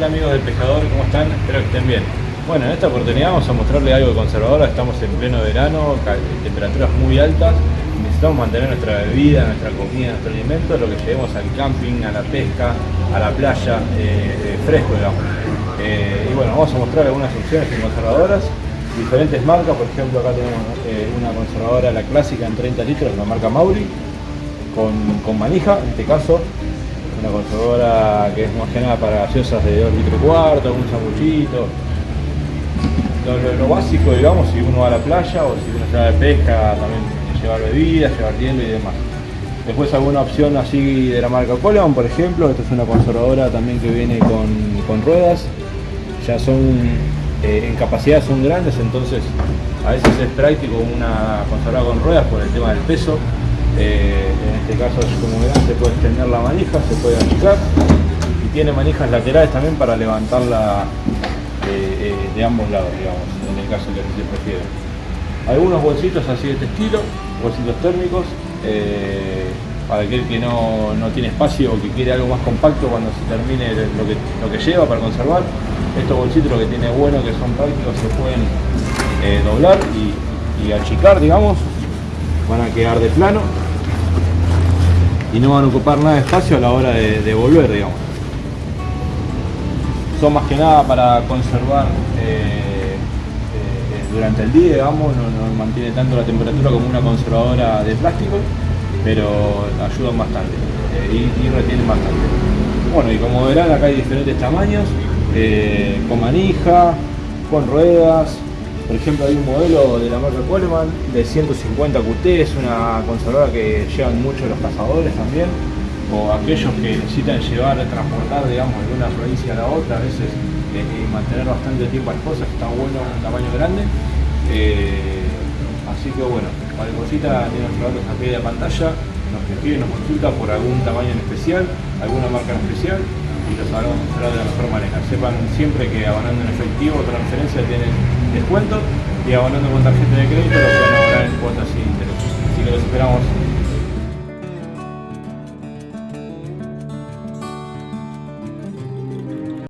Hola amigos del pescador, ¿cómo están? Espero que estén bien. Bueno, en esta oportunidad vamos a mostrarle algo de conservadora, estamos en pleno verano, temperaturas muy altas, necesitamos mantener nuestra bebida, nuestra comida, nuestro alimento, lo que llevemos al camping, a la pesca, a la playa, eh, eh, fresco digamos. Eh, y bueno, vamos a mostrar algunas opciones conservadoras, diferentes marcas, por ejemplo acá tenemos una conservadora, la clásica en 30 litros, la marca Mauri, con, con manija, en este caso, una conservadora que es más que nada para gaseosas de 2 litros y cuarto, un sanguchito. Lo, básico, digamos, si uno va a la playa o si uno se va de pesca, también llevar bebidas, llevar hielo y demás. Después alguna opción así de la marca Coleman, por ejemplo, esta es una conservadora también que viene con, ruedas, ya son, eh, en capacidad son grandes, entonces a veces es práctico una conservadora con ruedas por el tema del peso, eh, en este caso, como verán, se puede extender la manija, se puede achicar y tiene manijas laterales también para levantarla eh, eh, de ambos lados, digamos, en el caso que se prefiere. Algunos bolsitos así de este estilo, bolsitos térmicos, para aquel que no, tiene espacio o que quiere algo más compacto cuando se termine lo que, lo que lleva para conservar. Estos bolsitos lo que tiene bueno que son prácticos, se pueden doblar y achicar, digamos, van a quedar de plano y no van a ocupar nada de espacio a la hora de, volver, digamos. Son más que nada para conservar eh, eh, durante el día, digamos, no, mantiene tanto la temperatura como una conservadora de plástico, pero ayudan bastante eh, y, y, retienen bastante. Bueno, y como verán acá hay diferentes tamaños, con manija, con ruedas, por ejemplo, hay un modelo de la marca Coleman de 150 QT, es una conservadora que llevan mucho los cazadores también, o aquellos que necesitan llevar, transportar, digamos, de una provincia a la otra, a veces eh, y mantener bastante tiempo las cosas, está bueno, un tamaño grande. Eh, así que bueno, cualquier cosita tiene nuestros datos a pie de pantalla, nos escribe, nos consulta por algún tamaño en especial, alguna marca en especial y los hablamos de la mejor manera. Sepan siempre que abonando en efectivo o transferencia tienen descuento y abonando con tarjeta de crédito lo pueden ahorrar en cuotas sin interés. Así que los esperamos